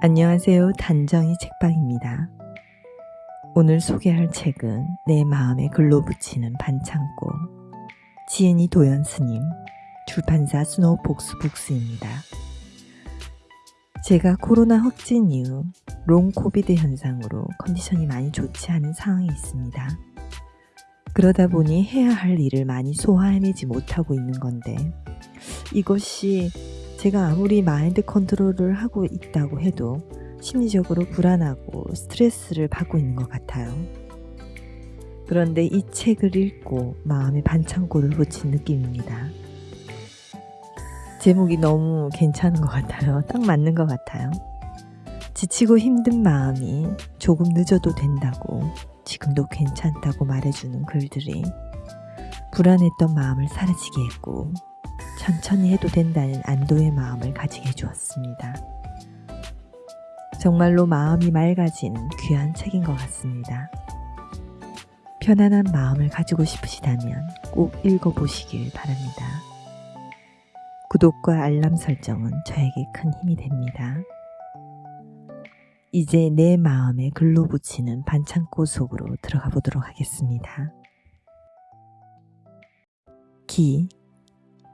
안녕하세요. 단정이 책방입니다. 오늘 소개할 책은 내 마음에 글로 붙이는 반창고 지은이 도연 스님 출판사 스노우폭스 북스입니다. 제가 코로나 확진 이후 long COVID 현상으로 컨디션이 많이 좋지 않은 상황이 있습니다. 그러다 보니 해야 할 일을 많이 소화해내지 못하고 있는 건데 이것이 제가 아무리 마인드 컨트롤을 하고 있다고 해도 심리적으로 불안하고 스트레스를 받고 있는 것 같아요. 그런데 이 책을 읽고 마음의 반창고를 붙인 느낌입니다. 제목이 너무 괜찮은 것 같아요. 딱 맞는 것 같아요. 지치고 힘든 마음이 조금 늦어도 된다고 지금도 괜찮다고 말해주는 글들이 불안했던 마음을 사라지게 했고 천천히 해도 된다는 안도의 마음을 가지게 해주었습니다. 정말로 마음이 맑아진 귀한 책인 것 같습니다. 편안한 마음을 가지고 싶으시다면 꼭 읽어보시길 바랍니다. 구독과 알람 설정은 저에게 큰 힘이 됩니다. 이제 내 마음에 글로 붙이는 반창고 속으로 들어가 보도록 하겠습니다. 기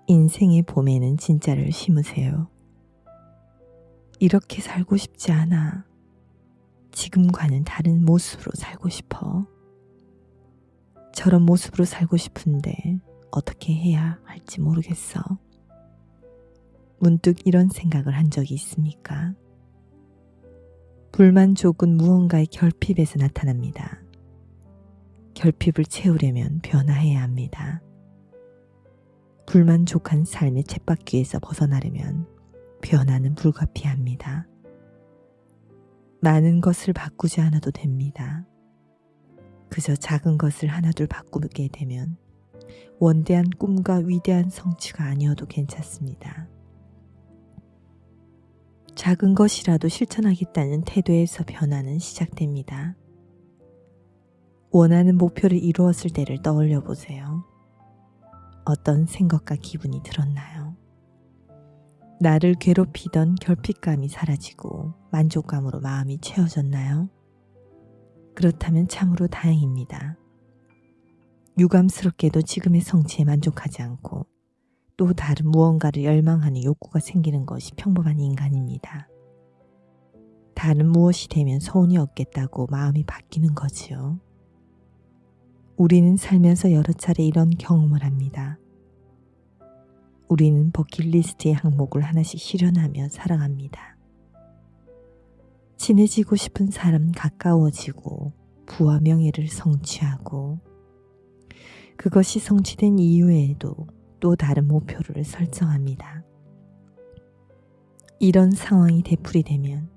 인생의 봄에는 진짜를 심으세요. 이렇게 살고 싶지 않아. 지금과는 다른 모습으로 살고 싶어. 저런 모습으로 살고 싶은데 어떻게 해야 할지 모르겠어. 문득 이런 생각을 한 적이 있습니까? 불만족은 무언가의 결핍에서 나타납니다. 결핍을 채우려면 변화해야 합니다. 불만족한 삶의 쳇바퀴에서 벗어나려면 변화는 불가피합니다. 많은 것을 바꾸지 않아도 됩니다. 그저 작은 것을 하나둘 바꾸게 되면 원대한 꿈과 위대한 성취가 아니어도 괜찮습니다. 작은 것이라도 실천하겠다는 태도에서 변화는 시작됩니다. 원하는 목표를 이루었을 때를 떠올려 보세요. 어떤 생각과 기분이 들었나요? 나를 괴롭히던 결핍감이 사라지고 만족감으로 마음이 채워졌나요? 그렇다면 참으로 다행입니다. 유감스럽게도 지금의 성취에 만족하지 않고 또 다른 무언가를 열망하는 욕구가 생기는 것이 평범한 인간입니다. 다른 무엇이 되면 소원이 없겠다고 마음이 바뀌는 거지요. 우리는 살면서 여러 차례 이런 경험을 합니다. 우리는 버킷리스트의 항목을 하나씩 실현하며 살아갑니다. 친해지고 싶은 사람 가까워지고 부와 명예를 성취하고 그것이 성취된 이후에도 또 다른 목표를 설정합니다. 이런 상황이 되풀이되면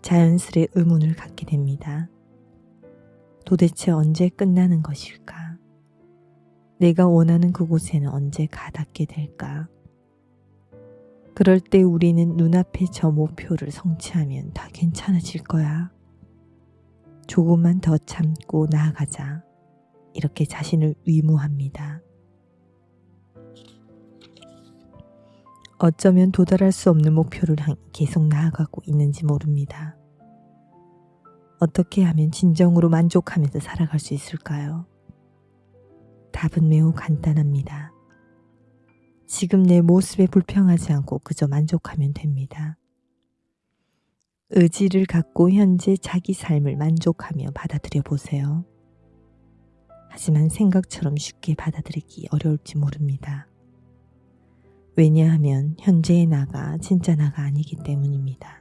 자연스레 의문을 갖게 됩니다. 도대체 언제 끝나는 것일까? 내가 원하는 그곳에는 언제 가닿게 될까? 그럴 때 우리는 눈앞에 저 목표를 성취하면 다 괜찮아질 거야. 조금만 더 참고 나아가자. 이렇게 자신을 위무합니다. 어쩌면 도달할 수 없는 목표를 계속 나아가고 있는지 모릅니다. 어떻게 하면 진정으로 만족하면서 살아갈 수 있을까요? 답은 매우 간단합니다. 지금 내 모습에 불평하지 않고 그저 만족하면 됩니다. 의지를 갖고 현재 자기 삶을 만족하며 받아들여 보세요. 하지만 생각처럼 쉽게 받아들이기 어려울지 모릅니다. 왜냐하면 현재의 나가 진짜 나가 아니기 때문입니다.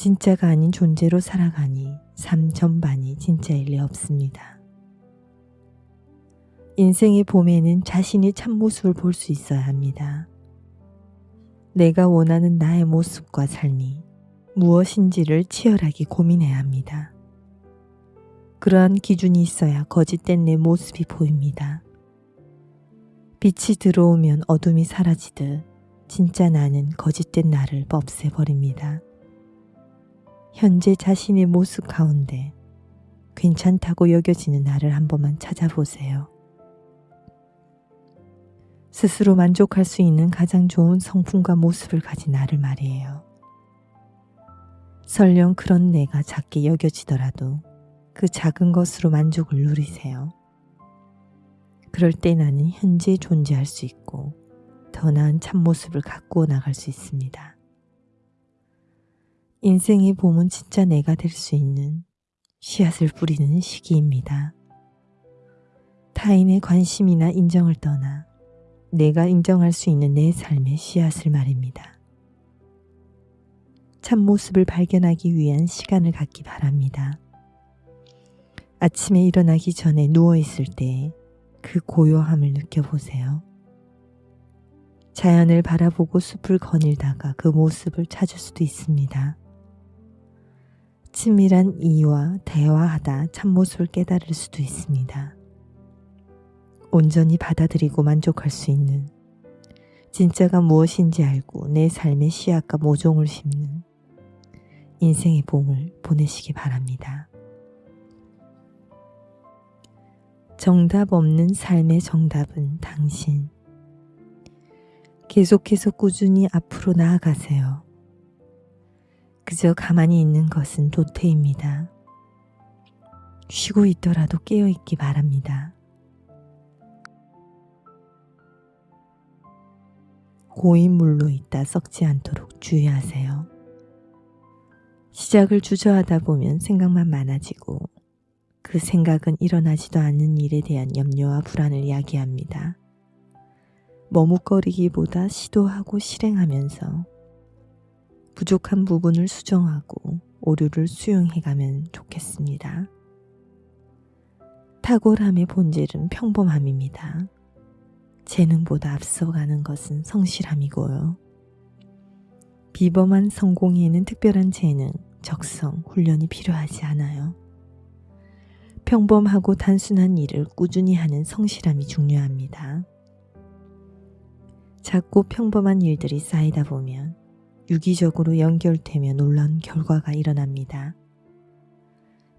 진짜가 아닌 존재로 살아가니 삶 전반이 진짜일 리 없습니다. 인생의 봄에는 자신의 참모습을 볼 수 있어야 합니다. 내가 원하는 나의 모습과 삶이 무엇인지를 치열하게 고민해야 합니다. 그러한 기준이 있어야 거짓된 내 모습이 보입니다. 빛이 들어오면 어둠이 사라지듯 진짜 나는 거짓된 나를 없애버립니다. 현재 자신의 모습 가운데 괜찮다고 여겨지는 나를 한 번만 찾아보세요. 스스로 만족할 수 있는 가장 좋은 성품과 모습을 가진 나를 말이에요. 설령 그런 내가 작게 여겨지더라도 그 작은 것으로 만족을 누리세요. 그럴 때 나는 현재 존재할 수 있고 더 나은 참모습을 가꾸어 나갈 수 있습니다. 인생의 봄은 진짜 내가 될 수 있는 씨앗을 뿌리는 시기입니다. 타인의 관심이나 인정을 떠나 내가 인정할 수 있는 내 삶의 씨앗을 말입니다. 참모습을 발견하기 위한 시간을 갖기 바랍니다. 아침에 일어나기 전에 누워있을 때 그 고요함을 느껴보세요. 자연을 바라보고 숲을 거닐다가 그 모습을 찾을 수도 있습니다. 친밀한 이와 대화하다 참모습을 깨달을 수도 있습니다. 온전히 받아들이고 만족할 수 있는 진짜가 무엇인지 알고 내 삶의 씨앗과 모종을 심는 인생의 봄을 보내시기 바랍니다. 정답 없는 삶의 정답은 당신. 계속해서 꾸준히 앞으로 나아가세요. 그저 가만히 있는 것은 도태입니다. 쉬고 있더라도 깨어있기 바랍니다. 고인 물로 있다 썩지 않도록 주의하세요. 시작을 주저하다 보면 생각만 많아지고 그 생각은 일어나지도 않는 일에 대한 염려와 불안을 야기합니다. 머뭇거리기보다 시도하고 실행하면서 부족한 부분을 수정하고 오류를 수용해가면 좋겠습니다. 탁월함의 본질은 평범함입니다. 재능보다 앞서가는 것은 성실함이고요. 비범한 성공에는 특별한 재능, 적성, 훈련이 필요하지 않아요. 평범하고 단순한 일을 꾸준히 하는 성실함이 중요합니다. 작고 평범한 일들이 쌓이다 보면 유기적으로 연결되며 놀라운 결과가 일어납니다.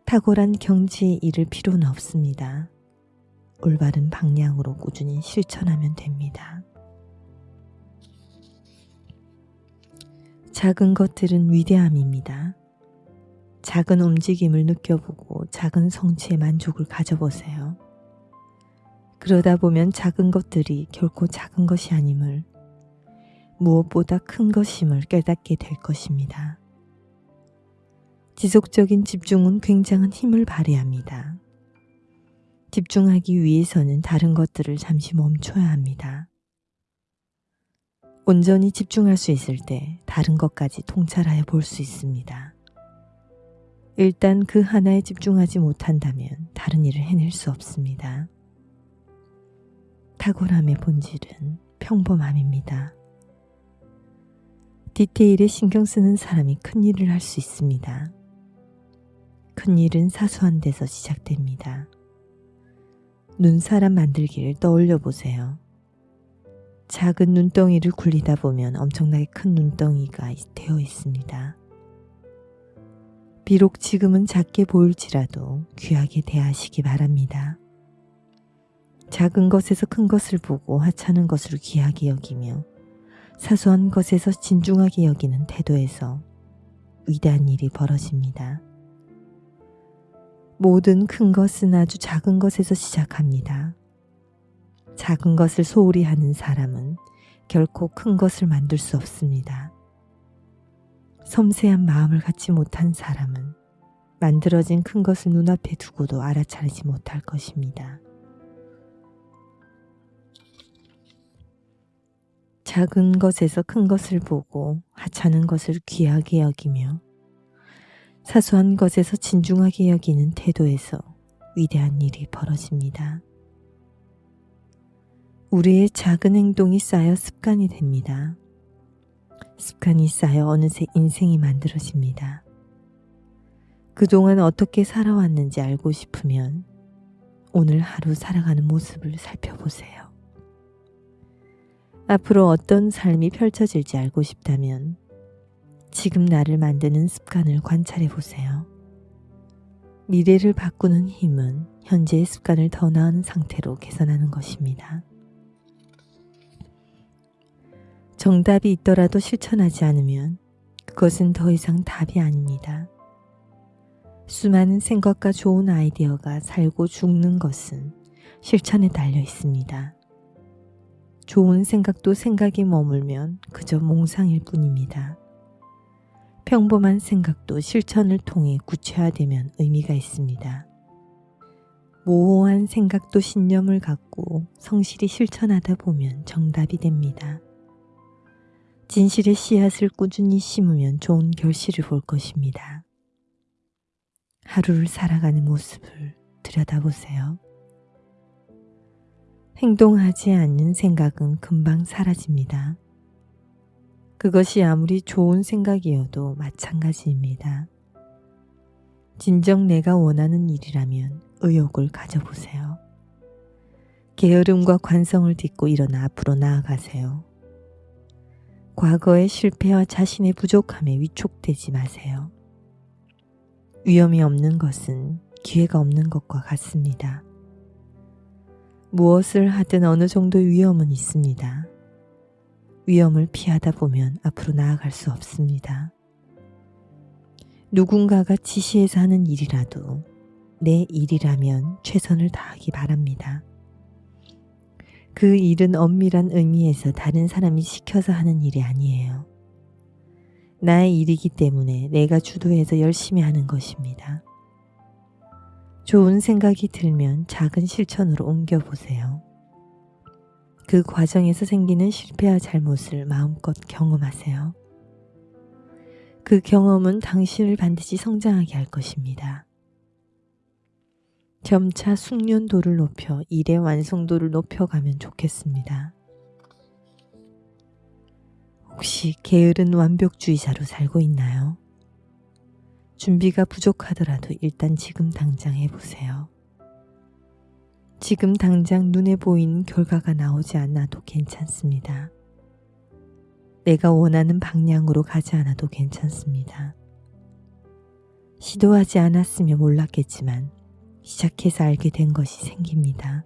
탁월한 경지에 이를 필요는 없습니다. 올바른 방향으로 꾸준히 실천하면 됩니다. 작은 것들은 위대함입니다. 작은 움직임을 느껴보고 작은 성취에 만족을 가져보세요. 그러다 보면 작은 것들이 결코 작은 것이 아님을 무엇보다 큰 것임을 깨닫게 될 것입니다. 지속적인 집중은 굉장한 힘을 발휘합니다. 집중하기 위해서는 다른 것들을 잠시 멈춰야 합니다. 온전히 집중할 수 있을 때 다른 것까지 통찰하여 볼 수 있습니다. 일단 그 하나에 집중하지 못한다면 다른 일을 해낼 수 없습니다. 탁월함의 본질은 평범함입니다. 디테일에 신경 쓰는 사람이 큰 일을 할 수 있습니다. 큰 일은 사소한 데서 시작됩니다. 눈사람 만들기를 떠올려 보세요. 작은 눈덩이를 굴리다 보면 엄청나게 큰 눈덩이가 되어 있습니다. 비록 지금은 작게 보일지라도 귀하게 대하시기 바랍니다. 작은 것에서 큰 것을 보고 하찮은 것을 귀하게 여기며 사소한 것에서 진중하게 여기는 태도에서 위대한 일이 벌어집니다. 모든 큰 것은 아주 작은 것에서 시작합니다. 작은 것을 소홀히 하는 사람은 결코 큰 것을 만들 수 없습니다. 섬세한 마음을 갖지 못한 사람은 만들어진 큰 것을 눈앞에 두고도 알아차리지 못할 것입니다. 작은 것에서 큰 것을 보고 하찮은 것을 귀하게 여기며 사소한 것에서 진중하게 여기는 태도에서 위대한 일이 벌어집니다. 우리의 작은 행동이 쌓여 습관이 됩니다. 습관이 쌓여 어느새 인생이 만들어집니다. 그동안 어떻게 살아왔는지 알고 싶으면 오늘 하루 살아가는 모습을 살펴보세요. 앞으로 어떤 삶이 펼쳐질지 알고 싶다면 지금 나를 만드는 습관을 관찰해 보세요. 미래를 바꾸는 힘은 현재의 습관을 더 나은 상태로 개선하는 것입니다. 정답이 있더라도 실천하지 않으면 그것은 더 이상 답이 아닙니다. 수많은 생각과 좋은 아이디어가 살고 죽는 것은 실천에 달려 있습니다. 좋은 생각도 생각이 머물면 그저 몽상일 뿐입니다. 평범한 생각도 실천을 통해 구체화되면 의미가 있습니다. 모호한 생각도 신념을 갖고 성실히 실천하다 보면 정답이 됩니다. 진실의 씨앗을 꾸준히 심으면 좋은 결실을 볼 것입니다. 하루를 살아가는 모습을 들여다보세요. 행동하지 않는 생각은 금방 사라집니다. 그것이 아무리 좋은 생각이어도 마찬가지입니다. 진정 내가 원하는 일이라면 의욕을 가져보세요. 게으름과 관성을 딛고 일어나 앞으로 나아가세요. 과거의 실패와 자신의 부족함에 위축되지 마세요. 위험이 없는 것은 기회가 없는 것과 같습니다. 무엇을 하든 어느 정도의 위험은 있습니다. 위험을 피하다 보면 앞으로 나아갈 수 없습니다. 누군가가 지시해서 하는 일이라도 내 일이라면 최선을 다하기 바랍니다. 그 일은 엄밀한 의미에서 다른 사람이 시켜서 하는 일이 아니에요. 나의 일이기 때문에 내가 주도해서 열심히 하는 것입니다. 좋은 생각이 들면 작은 실천으로 옮겨보세요. 그 과정에서 생기는 실패와 잘못을 마음껏 경험하세요. 그 경험은 당신을 반드시 성장하게 할 것입니다. 점차 숙련도를 높여 일의 완성도를 높여가면 좋겠습니다. 혹시 게으른 완벽주의자로 살고 있나요? 준비가 부족하더라도 일단 지금 당장 해보세요. 지금 당장 눈에 보이는 결과가 나오지 않아도 괜찮습니다. 내가 원하는 방향으로 가지 않아도 괜찮습니다. 시도하지 않았으면 몰랐겠지만 시작해서 알게 된 것이 생깁니다.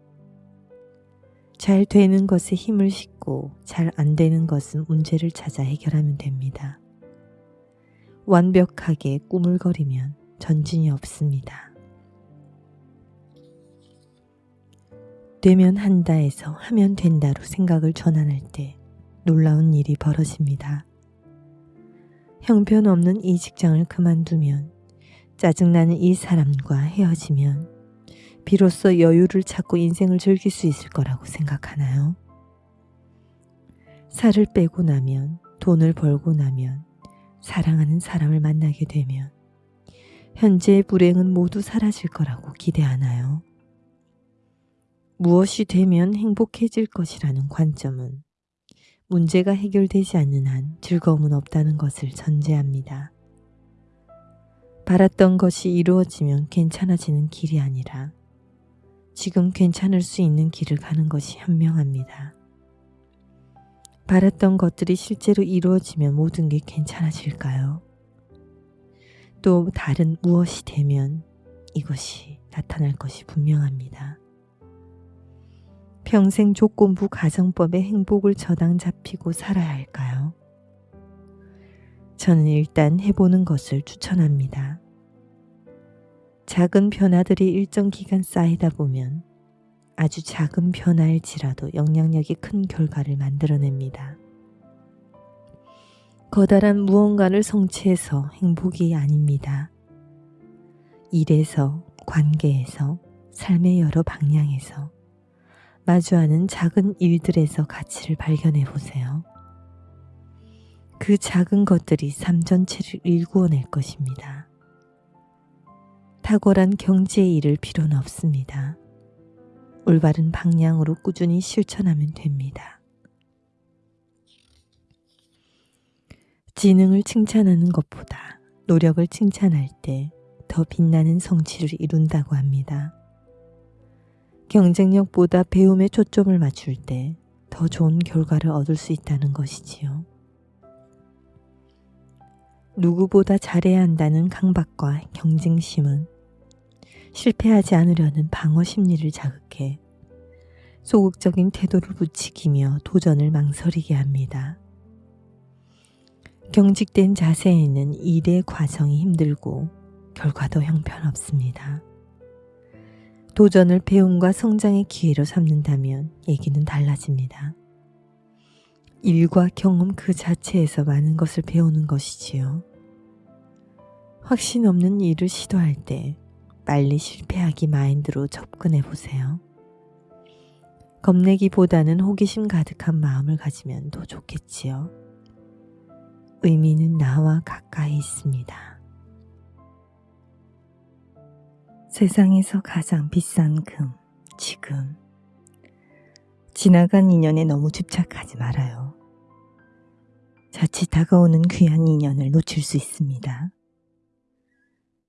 잘 되는 것에 힘을 싣고 잘 안 되는 것은 문제를 찾아 해결하면 됩니다. 완벽하게 꾸물거리면 전진이 없습니다. 되면 한다에서 하면 된다로 생각을 전환할 때 놀라운 일이 벌어집니다. 형편없는 이 직장을 그만두면 짜증나는 이 사람과 헤어지면 비로소 여유를 찾고 인생을 즐길 수 있을 거라고 생각하나요? 살을 빼고 나면 돈을 벌고 나면 사랑하는 사람을 만나게 되면 현재의 불행은 모두 사라질 거라고 기대 하나요? 무엇이 되면 행복해질 것이라는 관점은 문제가 해결되지 않는 한 즐거움은 없다는 것을 전제합니다. 바랐던 것이 이루어지면 괜찮아지는 길이 아니라 지금 괜찮을 수 있는 길을 가는 것이 현명합니다. 바랐던 것들이 실제로 이루어지면 모든 게 괜찮아질까요? 또 다른 무엇이 되면 이것이 나타날 것이 분명합니다. 평생 조건부 가정법의 행복을 저당 잡히고 살아야 할까요? 저는 일단 해보는 것을 추천합니다. 작은 변화들이 일정 기간 쌓이다 보면 아주 작은 변화일지라도 영향력이 큰 결과를 만들어냅니다. 커다란 무언가를 성취해서 행복이 아닙니다. 일에서, 관계에서, 삶의 여러 방향에서 마주하는 작은 일들에서 가치를 발견해 보세요. 그 작은 것들이 삶 전체를 일구어낼 것입니다. 탁월한 경제의 일을 필요는 없습니다. 올바른 방향으로 꾸준히 실천하면 됩니다. 지능을 칭찬하는 것보다 노력을 칭찬할 때 더 빛나는 성취를 이룬다고 합니다. 경쟁력보다 배움에 초점을 맞출 때 더 좋은 결과를 얻을 수 있다는 것이지요. 누구보다 잘해야 한다는 강박과 경쟁심은 실패하지 않으려는 방어 심리를 자극해 소극적인 태도를 부추기며 도전을 망설이게 합니다. 경직된 자세에는 일의 과정이 힘들고 결과도 형편없습니다. 도전을 배움과 성장의 기회로 삼는다면 얘기는 달라집니다. 일과 경험 그 자체에서 많은 것을 배우는 것이지요. 확신 없는 일을 시도할 때 빨리 실패하기 마인드로 접근해 보세요. 겁내기보다는 호기심 가득한 마음을 가지면 더 좋겠지요. 의미는 나와 가까이 있습니다. 세상에서 가장 비싼 금, 지금. 지나간 인연에 너무 집착하지 말아요. 자칫 다가오는 귀한 인연을 놓칠 수 있습니다.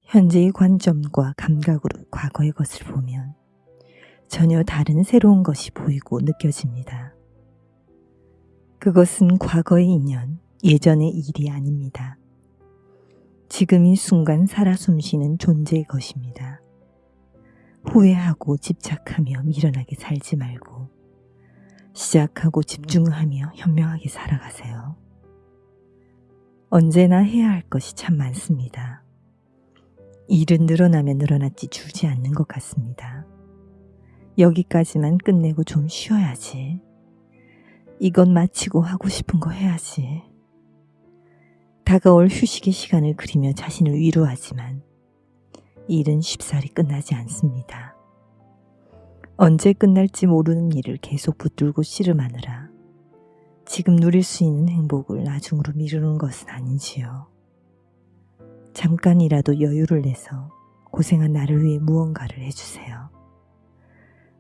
현재의 관점과 감각으로 과거의 것을 보면 전혀 다른 새로운 것이 보이고 느껴집니다. 그것은 과거의 인연, 예전의 일이 아닙니다. 지금 이 순간 살아 숨쉬는 존재의 것입니다. 후회하고 집착하며 미련하게 살지 말고 시작하고 집중하며 현명하게 살아가세요. 언제나 해야 할 것이 참 많습니다. 일은 늘어나면 늘어났지 줄지 않는 것 같습니다. 여기까지만 끝내고 좀 쉬어야지. 이건 마치고 하고 싶은 거 해야지. 다가올 휴식의 시간을 그리며 자신을 위로하지만 일은 쉽사리 끝나지 않습니다. 언제 끝날지 모르는 일을 계속 붙들고 씨름하느라 지금 누릴 수 있는 행복을 나중으로 미루는 것은 아닌지요. 잠깐이라도 여유를 내서 고생한 나를 위해 무언가를 해주세요.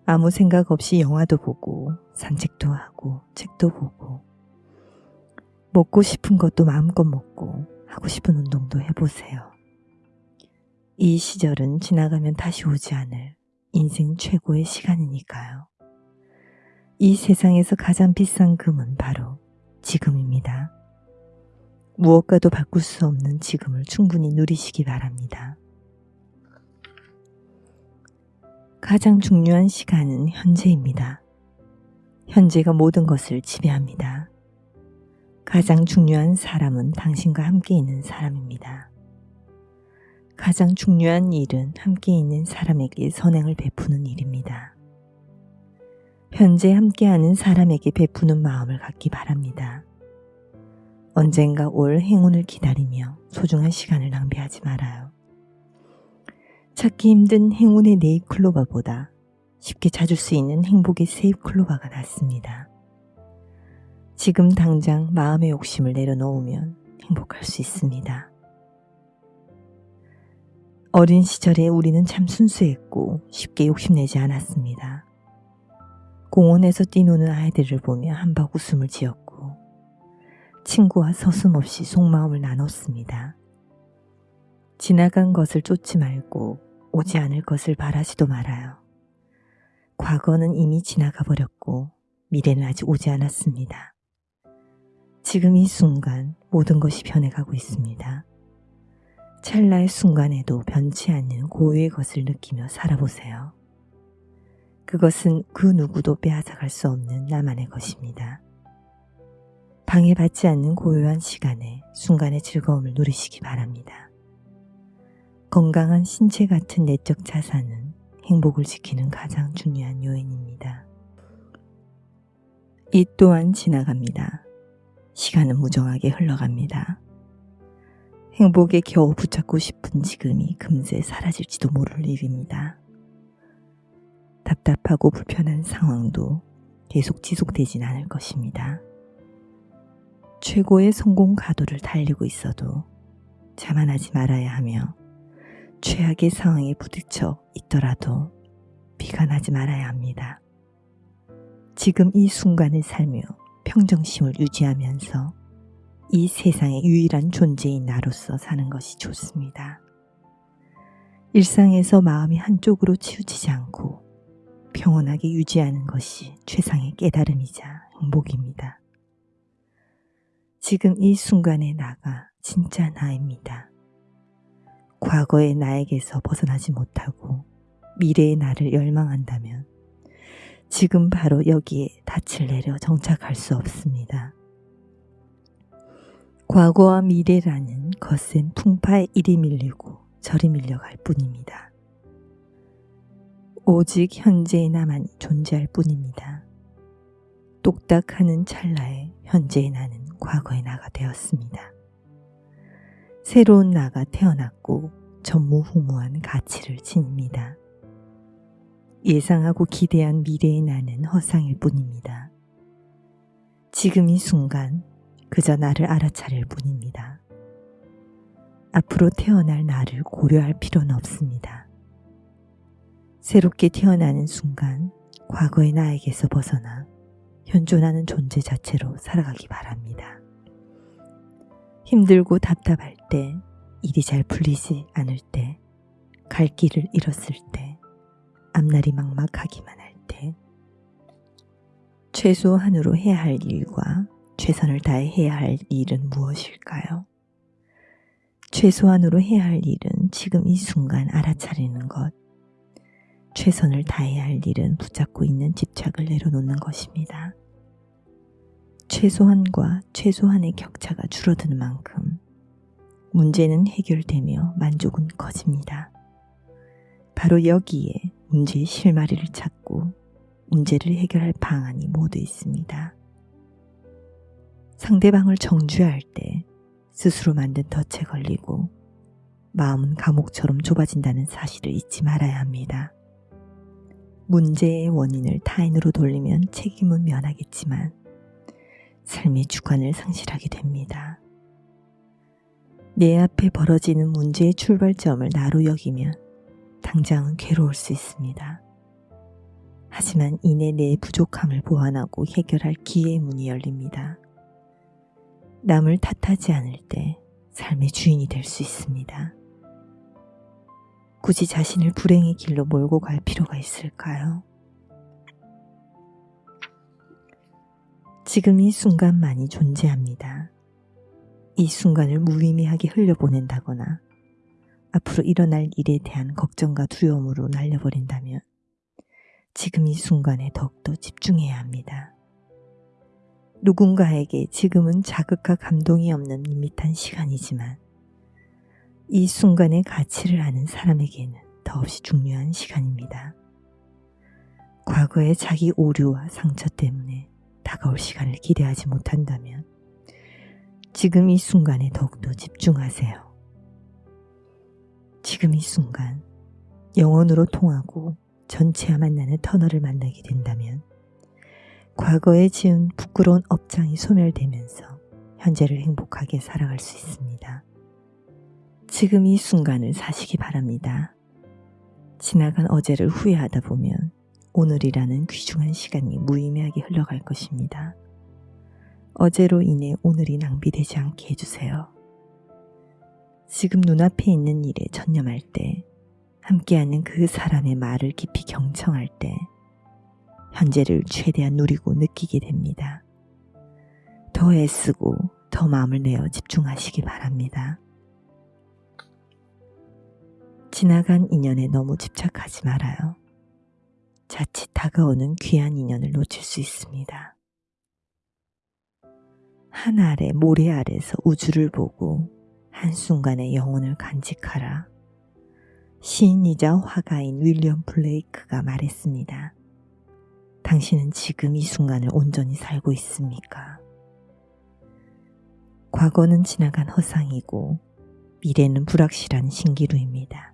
아무 생각 없이 영화도 보고 산책도 하고 책도 보고 먹고 싶은 것도 마음껏 먹고 하고 싶은 운동도 해보세요. 이 시절은 지나가면 다시 오지 않을 인생 최고의 시간이니까요. 이 세상에서 가장 비싼 금은 바로 지금입니다. 무엇과도 바꿀 수 없는 지금을 충분히 누리시기 바랍니다. 가장 중요한 시간은 현재입니다. 현재가 모든 것을 지배합니다. 가장 중요한 사람은 당신과 함께 있는 사람입니다. 가장 중요한 일은 함께 있는 사람에게 선행을 베푸는 일입니다. 현재 함께하는 사람에게 베푸는 마음을 갖기 바랍니다. 언젠가 올 행운을 기다리며 소중한 시간을 낭비하지 말아요. 찾기 힘든 행운의 네잎클로바보다 쉽게 찾을 수 있는 행복의 세잎클로바가 낫습니다. 지금 당장 마음의 욕심을 내려놓으면 행복할 수 있습니다. 어린 시절에 우리는 참 순수했고 쉽게 욕심내지 않았습니다. 공원에서 뛰노는 아이들을 보며 한박 웃음을 지었고 친구와 서슴없이 속마음을 나눴습니다. 지나간 것을 쫓지 말고 오지 않을 것을 바라지도 말아요. 과거는 이미 지나가 버렸고 미래는 아직 오지 않았습니다. 지금 이 순간 모든 것이 변해가고 있습니다. 찰나의 순간에도 변치 않는 고유의 것을 느끼며 살아보세요. 그것은 그 누구도 빼앗아갈 수 없는 나만의 것입니다. 방해받지 않는 고요한 시간에 순간의 즐거움을 누리시기 바랍니다. 건강한 신체 같은 내적 자산은 행복을 지키는 가장 중요한 요인입니다. 이 또한 지나갑니다. 시간은 무정하게 흘러갑니다. 행복에 겨우 붙잡고 싶은 지금이 금세 사라질지도 모를 일입니다. 답답하고 불편한 상황도 계속 지속되진 않을 것입니다. 최고의 성공 가도를 달리고 있어도 자만하지 말아야 하며 최악의 상황에 부딪혀 있더라도 비관하지 말아야 합니다. 지금 이 순간을 살며 평정심을 유지하면서 이 세상의 유일한 존재인 나로서 사는 것이 좋습니다. 일상에서 마음이 한쪽으로 치우치지 않고 평온하게 유지하는 것이 최상의 깨달음이자 행복입니다. 지금 이 순간의 나가 진짜 나입니다. 과거의 나에게서 벗어나지 못하고 미래의 나를 열망한다면 지금 바로 여기에 닻을 내려 정착할 수 없습니다. 과거와 미래라는 거센 풍파에 이리 밀리고 저리 밀려갈 뿐입니다. 오직 현재의 나만이 존재할 뿐입니다. 똑딱하는 찰나에 현재의 나는 과거의 나가 되었습니다. 새로운 나가 태어났고 전무후무한 가치를 지닙니다. 예상하고 기대한 미래의 나는 허상일 뿐입니다. 지금 이 순간 그저 나를 알아차릴 뿐입니다. 앞으로 태어날 나를 고려할 필요는 없습니다. 새롭게 태어나는 순간 과거의 나에게서 벗어나 현존하는 존재 자체로 살아가기 바랍니다. 힘들고 답답할 때, 일이 잘 풀리지 않을 때, 갈 길을 잃었을 때, 앞날이 막막하기만 할 때, 최소한으로 해야 할 일과 최선을 다해 해야 할 일은 무엇일까요? 최소한으로 해야 할 일은 지금 이 순간 알아차리는 것, 최선을 다해야 할 일은 붙잡고 있는 집착을 내려놓는 것입니다. 최소한과 최소한의 격차가 줄어드는 만큼 문제는 해결되며 만족은 커집니다. 바로 여기에 문제의 실마리를 찾고 문제를 해결할 방안이 모두 있습니다. 상대방을 정죄할 때 스스로 만든 덫에 걸리고 마음은 감옥처럼 좁아진다는 사실을 잊지 말아야 합니다. 문제의 원인을 타인으로 돌리면 책임은 면하겠지만 삶의 주관을 상실하게 됩니다. 내 앞에 벌어지는 문제의 출발점을 나로 여기면 당장은 괴로울 수 있습니다. 하지만 이내 내 부족함을 보완하고 해결할 기회의 문이 열립니다. 남을 탓하지 않을 때 삶의 주인이 될 수 있습니다. 굳이 자신을 불행의 길로 몰고 갈 필요가 있을까요? 지금 이 순간만이 존재합니다. 이 순간을 무의미하게 흘려보낸다거나 앞으로 일어날 일에 대한 걱정과 두려움으로 날려버린다면 지금 이 순간에 더욱더 집중해야 합니다. 누군가에게 지금은 자극과 감동이 없는 밋밋한 시간이지만 이 순간의 가치를 아는 사람에게는 더없이 중요한 시간입니다. 과거의 자기 오류와 상처 때문에 다가올 시간을 기대하지 못한다면 지금 이 순간에 더욱더 집중하세요. 지금 이 순간 영혼으로 통하고 전체와 만나는 터널을 만나게 된다면 과거에 지은 부끄러운 업장이 소멸되면서 현재를 행복하게 살아갈 수 있습니다. 지금 이 순간을 사시기 바랍니다. 지나간 어제를 후회하다 보면 오늘이라는 귀중한 시간이 무의미하게 흘러갈 것입니다. 어제로 인해 오늘이 낭비되지 않게 해주세요. 지금 눈앞에 있는 일에 전념할 때, 함께하는 그 사람의 말을 깊이 경청할 때, 현재를 최대한 누리고 느끼게 됩니다. 더 애쓰고 더 마음을 내어 집중하시기 바랍니다. 지나간 인연에 너무 집착하지 말아요. 자칫 다가오는 귀한 인연을 놓칠 수 있습니다. 한 아래 모래 아래서 우주를 보고 한순간에 영혼을 간직하라. 시인이자 화가인 윌리엄 블레이크가 말했습니다. 당신은 지금 이 순간을 온전히 살고 있습니까? 과거는 지나간 허상이고 미래는 불확실한 신기루입니다.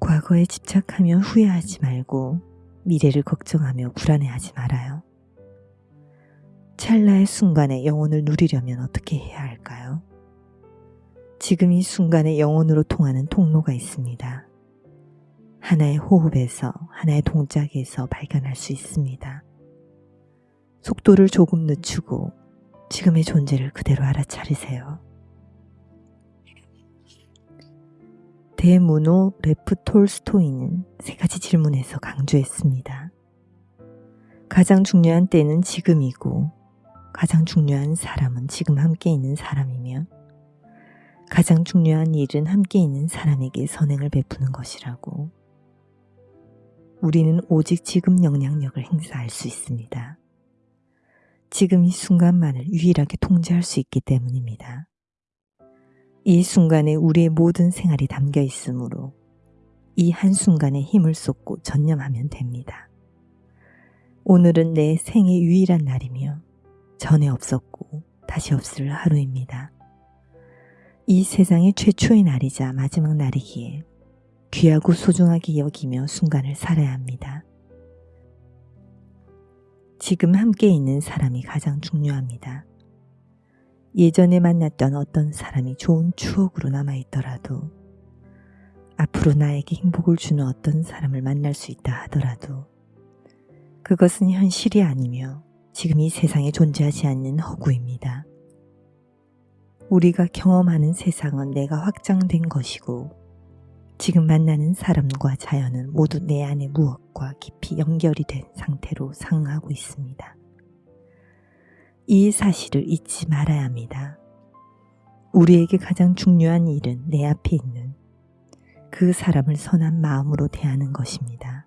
과거에 집착하며 후회하지 말고 미래를 걱정하며 불안해하지 말아요. 찰나의 순간에 영혼을 누리려면 어떻게 해야 할까요? 지금 이 순간에 영혼으로 통하는 통로가 있습니다. 하나의 호흡에서 하나의 동작에서 발견할 수 있습니다. 속도를 조금 늦추고 지금의 존재를 그대로 알아차리세요. 대문호 레프 톨스토이는 세 가지 질문에서 강조했습니다. 가장 중요한 때는 지금이고 가장 중요한 사람은 지금 함께 있는 사람이며 가장 중요한 일은 함께 있는 사람에게 선행을 베푸는 것이라고 우리는 오직 지금 영향력을 행사할 수 있습니다. 지금 이 순간만을 유일하게 통제할 수 있기 때문입니다. 이 순간에 우리의 모든 생활이 담겨 있으므로 이 한순간에 힘을 쏟고 전념하면 됩니다. 오늘은 내 생의 유일한 날이며 전에 없었고 다시 없을 하루입니다. 이 세상의 최초의 날이자 마지막 날이기에 귀하고 소중하게 여기며 순간을 살아야 합니다. 지금 함께 있는 사람이 가장 중요합니다. 예전에 만났던 어떤 사람이 좋은 추억으로 남아있더라도 앞으로 나에게 행복을 주는 어떤 사람을 만날 수 있다 하더라도 그것은 현실이 아니며 지금 이 세상에 존재하지 않는 허구입니다. 우리가 경험하는 세상은 내가 확장된 것이고 지금 만나는 사람과 자연은 모두 내 안의 무엇과 깊이 연결이 된 상태로 상하고 있습니다. 이 사실을 잊지 말아야 합니다. 우리에게 가장 중요한 일은 내 앞에 있는 그 사람을 선한 마음으로 대하는 것입니다.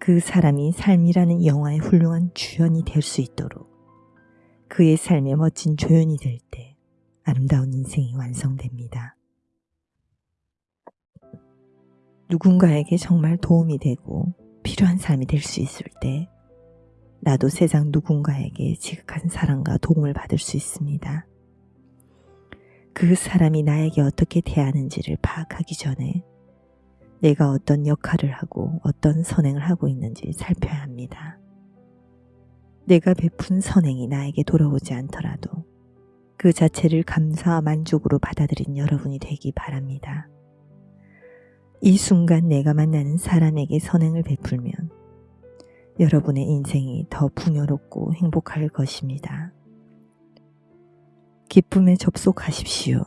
그 사람이 삶이라는 영화의 훌륭한 주연이 될 수 있도록 그의 삶의 멋진 조연이 될 때 아름다운 인생이 완성됩니다. 누군가에게 정말 도움이 되고 필요한 사람이 될 수 있을 때 나도 세상 누군가에게 지극한 사랑과 도움을 받을 수 있습니다. 그 사람이 나에게 어떻게 대하는지를 파악하기 전에 내가 어떤 역할을 하고 어떤 선행을 하고 있는지 살펴야 합니다. 내가 베푼 선행이 나에게 돌아오지 않더라도 그 자체를 감사와 만족으로 받아들인 여러분이 되기 바랍니다. 이 순간 내가 만나는 사람에게 선행을 베풀면 여러분의 인생이 더 풍요롭고 행복할 것입니다. 기쁨에 접속하십시오.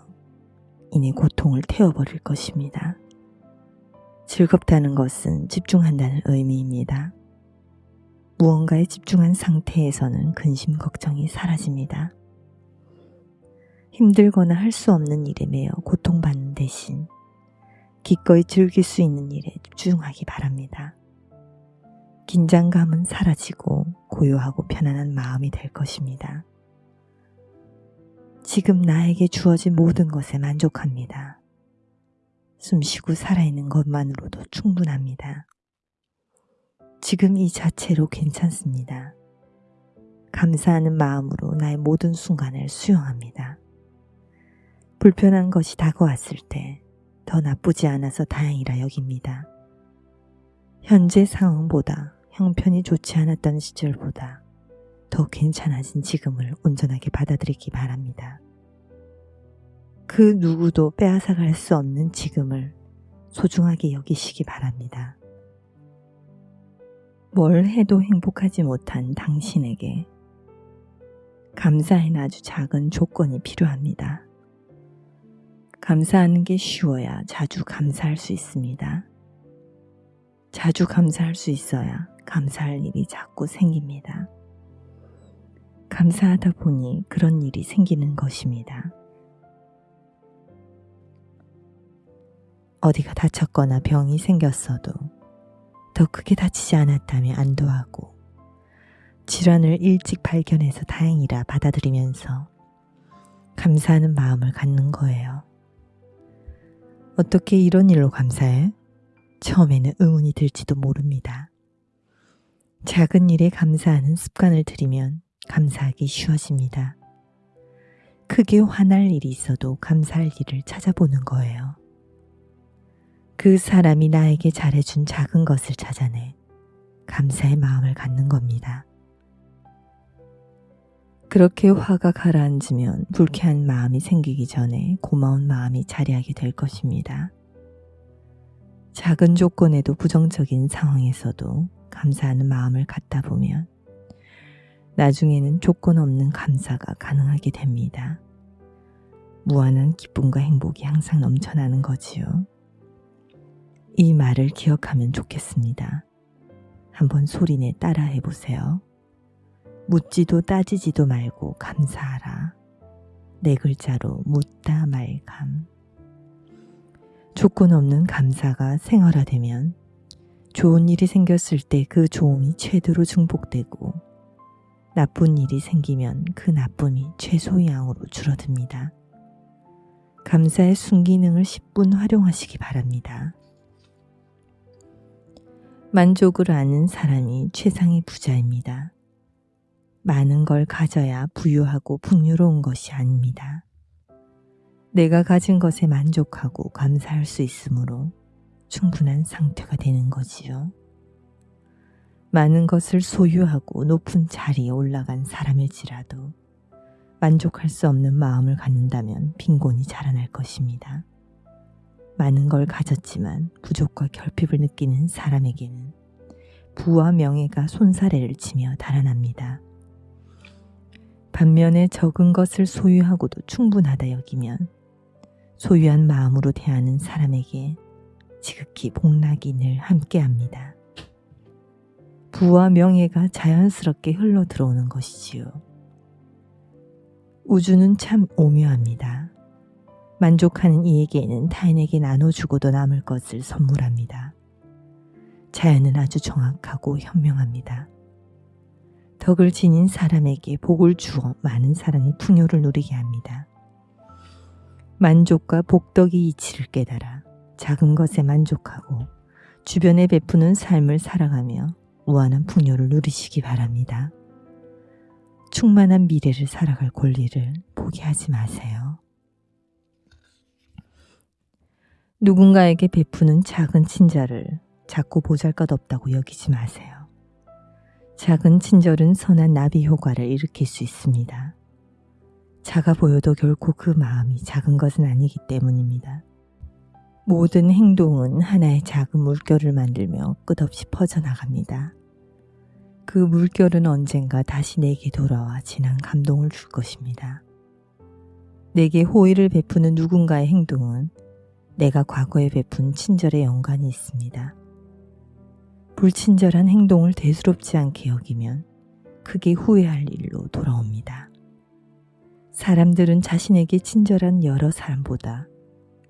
이내 고통을 태워버릴 것입니다. 즐겁다는 것은 집중한다는 의미입니다. 무언가에 집중한 상태에서는 근심 걱정이 사라집니다. 힘들거나 할 수 없는 일에 매여 고통받는 대신 기꺼이 즐길 수 있는 일에 집중하기 바랍니다. 긴장감은 사라지고 고요하고 편안한 마음이 될 것입니다. 지금 나에게 주어진 모든 것에 만족합니다. 숨쉬고 살아있는 것만으로도 충분합니다. 지금 이 자체로 괜찮습니다. 감사하는 마음으로 나의 모든 순간을 수용합니다. 불편한 것이 다가왔을 때 더 나쁘지 않아서 다행이라 여깁니다. 현재 상황보다 형편이 좋지 않았던 시절보다 더 괜찮아진 지금을 온전하게 받아들이기 바랍니다. 그 누구도 빼앗아갈 수 없는 지금을 소중하게 여기시기 바랍니다. 뭘 해도 행복하지 못한 당신에게 감사에는 아주 작은 조건이 필요합니다. 감사하는 게 쉬워야 자주 감사할 수 있습니다. 자주 감사할 수 있어야 감사할 일이 자꾸 생깁니다. 감사하다 보니 그런 일이 생기는 것입니다. 어디가 다쳤거나 병이 생겼어도 더 크게 다치지 않았다며 안도하고 질환을 일찍 발견해서 다행이라 받아들이면서 감사하는 마음을 갖는 거예요. 어떻게 이런 일로 감사해? 처음에는 의문이 들지도 모릅니다. 작은 일에 감사하는 습관을 들이면 감사하기 쉬워집니다. 크게 화날 일이 있어도 감사할 일을 찾아보는 거예요. 그 사람이 나에게 잘해준 작은 것을 찾아내 감사의 마음을 갖는 겁니다. 그렇게 화가 가라앉으면 불쾌한 마음이 생기기 전에 고마운 마음이 자리하게 될 것입니다. 작은 조건에도 부정적인 상황에서도 감사하는 마음을 갖다 보면 나중에는 조건 없는 감사가 가능하게 됩니다. 무한한 기쁨과 행복이 항상 넘쳐나는 거지요. 이 말을 기억하면 좋겠습니다. 한번 소리내 따라 해보세요. 묻지도 따지지도 말고 감사하라. 네 글자로 묻다 말감. 조건 없는 감사가 생활화되면 좋은 일이 생겼을 때 그 좋음이 최대로 증폭되고 나쁜 일이 생기면 그 나쁨이 최소양으로 줄어듭니다. 감사의 순기능을 10분 활용하시기 바랍니다. 만족을 아는 사람이 최상의 부자입니다. 많은 걸 가져야 부유하고 풍요로운 것이 아닙니다. 내가 가진 것에 만족하고 감사할 수 있으므로 충분한 상태가 되는 거지요. 많은 것을 소유하고 높은 자리에 올라간 사람일지라도 만족할 수 없는 마음을 갖는다면 빈곤이 자라날 것입니다. 많은 걸 가졌지만 부족과 결핍을 느끼는 사람에게는 부와 명예가 손사래를 치며 달아납니다. 반면에 적은 것을 소유하고도 충분하다 여기면 소유한 마음으로 대하는 사람에게 지극히 복락이 늘 함께합니다. 부와 명예가 자연스럽게 흘러 들어오는 것이지요. 우주는 참 오묘합니다. 만족하는 이에게는 타인에게 나눠주고도 남을 것을 선물합니다. 자연은 아주 정확하고 현명합니다. 덕을 지닌 사람에게 복을 주어 많은 사람이 풍요를 누리게 합니다. 만족과 복덕의 이치를 깨달아 작은 것에 만족하고 주변에 베푸는 삶을 살아가며 무한한 풍요를 누리시기 바랍니다. 충만한 미래를 살아갈 권리를 포기하지 마세요. 누군가에게 베푸는 작은 친절을 자꾸 보잘것없다고 여기지 마세요. 작은 친절은 선한 나비 효과를 일으킬 수 있습니다. 작아 보여도 결코 그 마음이 작은 것은 아니기 때문입니다. 모든 행동은 하나의 작은 물결을 만들며 끝없이 퍼져나갑니다. 그 물결은 언젠가 다시 내게 돌아와 진한 감동을 줄 것입니다. 내게 호의를 베푸는 누군가의 행동은 내가 과거에 베푼 친절에 연관이 있습니다. 불친절한 행동을 대수롭지 않게 여기면 크게 후회할 일로 돌아옵니다. 사람들은 자신에게 친절한 여러 사람보다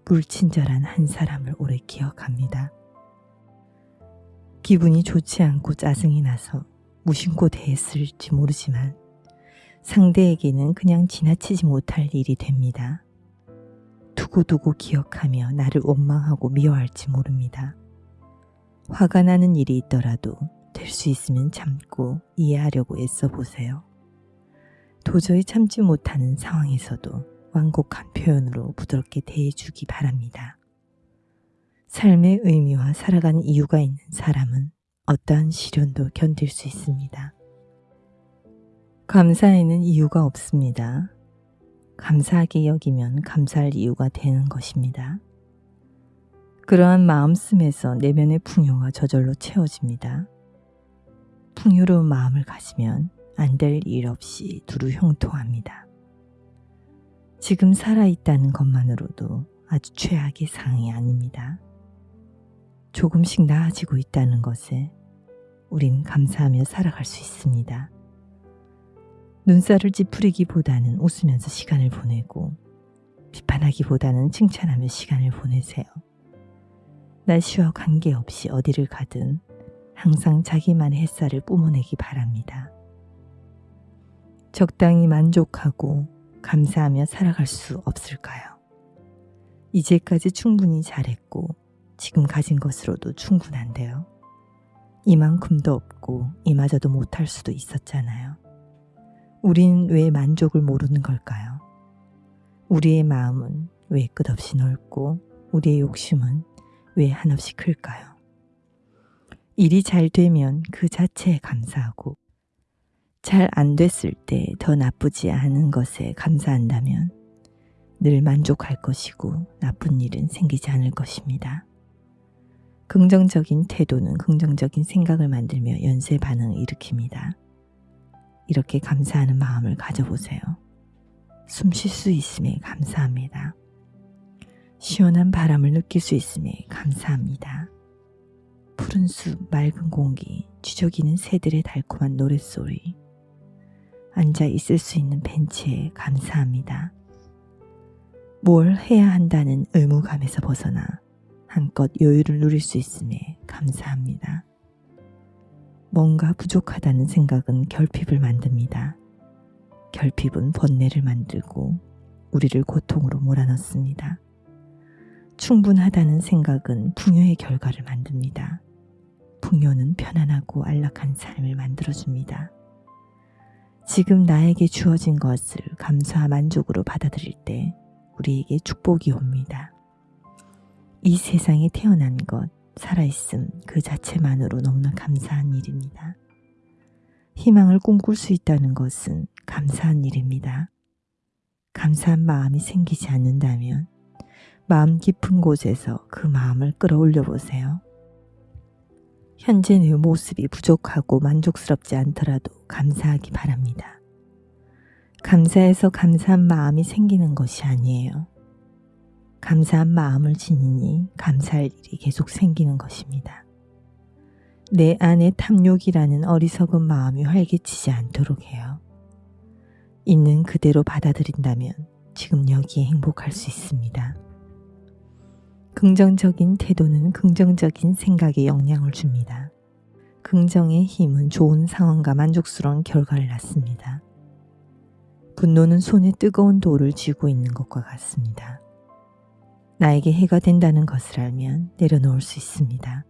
불친절한 한 사람을 오래 기억합니다. 기분이 좋지 않고 짜증이 나서 무심코 대했을지 모르지만 상대에게는 그냥 지나치지 못할 일이 됩니다. 두고두고 기억하며 나를 원망하고 미워할지 모릅니다. 화가 나는 일이 있더라도 될 수 있으면 참고 이해하려고 애써 보세요. 도저히 참지 못하는 상황에서도 완곡한 표현으로 부드럽게 대해주기 바랍니다. 삶의 의미와 살아가는 이유가 있는 사람은 어떠한 시련도 견딜 수 있습니다. 감사에는 이유가 없습니다. 감사하게 여기면 감사할 이유가 되는 것입니다. 그러한 마음씀에서 내면의 풍요가 저절로 채워집니다. 풍요로운 마음을 가지면 안 될 일 없이 두루 형통합니다. 지금 살아있다는 것만으로도 아주 최악의 상황이 아닙니다. 조금씩 나아지고 있다는 것에 우린 감사하며 살아갈 수 있습니다. 눈살을 찌푸리기보다는 웃으면서 시간을 보내고 비판하기보다는 칭찬하며 시간을 보내세요. 날씨와 관계없이 어디를 가든 항상 자기만의 햇살을 뿜어내기 바랍니다. 적당히 만족하고 감사하며 살아갈 수 없을까요? 이제까지 충분히 잘했고 지금 가진 것으로도 충분한데요. 이만큼도 없고 이마저도 못할 수도 있었잖아요. 우린 왜 만족을 모르는 걸까요? 우리의 마음은 왜 끝없이 넓고 우리의 욕심은 왜 한없이 클까요? 일이 잘 되면 그 자체에 감사하고 잘 안 됐을 때 더 나쁘지 않은 것에 감사한다면 늘 만족할 것이고 나쁜 일은 생기지 않을 것입니다. 긍정적인 태도는 긍정적인 생각을 만들며 연쇄 반응을 일으킵니다. 이렇게 감사하는 마음을 가져보세요. 숨 쉴 수 있음에 감사합니다. 시원한 바람을 느낄 수 있음에 감사합니다. 푸른 숲, 맑은 공기, 쥐저기는 새들의 달콤한 노랫소리, 앉아 있을 수 있는 벤치에 감사합니다. 뭘 해야 한다는 의무감에서 벗어나 한껏 여유를 누릴 수 있음에 감사합니다. 뭔가 부족하다는 생각은 결핍을 만듭니다. 결핍은 번뇌를 만들고 우리를 고통으로 몰아넣습니다. 충분하다는 생각은 풍요의 결과를 만듭니다. 풍요는 편안하고 안락한 삶을 만들어줍니다. 지금 나에게 주어진 것을 감사와 만족으로 받아들일 때 우리에게 축복이 옵니다. 이 세상에 태어난 것, 살아있음 그 자체만으로 너무나 감사한 일입니다. 희망을 꿈꿀 수 있다는 것은 감사한 일입니다. 감사한 마음이 생기지 않는다면 마음 깊은 곳에서 그 마음을 끌어올려 보세요. 현재 내 모습이 부족하고 만족스럽지 않더라도 감사하기 바랍니다. 감사해서 감사한 마음이 생기는 것이 아니에요. 감사한 마음을 지니니 감사할 일이 계속 생기는 것입니다. 내 안에 탐욕이라는 어리석은 마음이 활개치지 않도록 해요. 있는 그대로 받아들인다면 지금 여기에 행복할 수 있습니다. 긍정적인 태도는 긍정적인 생각에 영향을 줍니다. 긍정의 힘은 좋은 상황과 만족스러운 결과를 낳습니다. 분노는 손에 뜨거운 돌을 쥐고 있는 것과 같습니다. 나에게 해가 된다는 것을 알면 내려놓을 수 있습니다.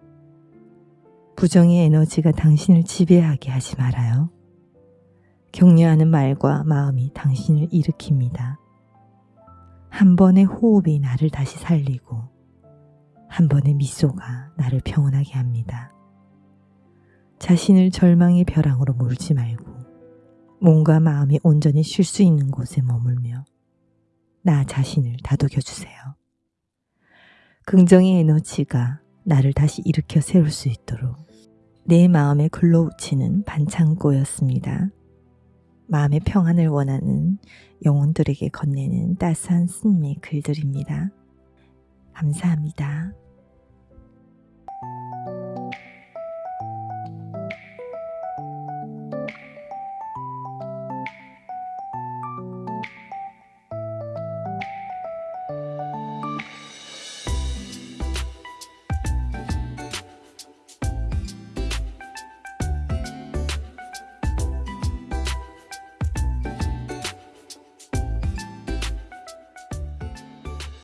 부정의 에너지가 당신을 지배하게 하지 말아요. 격려하는 말과 마음이 당신을 일으킵니다. 한 번의 호흡이 나를 다시 살리고 한 번의 미소가 나를 평온하게 합니다. 자신을 절망의 벼랑으로 몰지 말고 몸과 마음이 온전히 쉴 수 있는 곳에 머물며 나 자신을 다독여 주세요. 긍정의 에너지가 나를 다시 일으켜 세울 수 있도록 내 마음에 글러우치는 반창고였습니다. 마음의 평안을 원하는 영혼들에게 건네는 따스한 스님의 글들입니다. 감사합니다.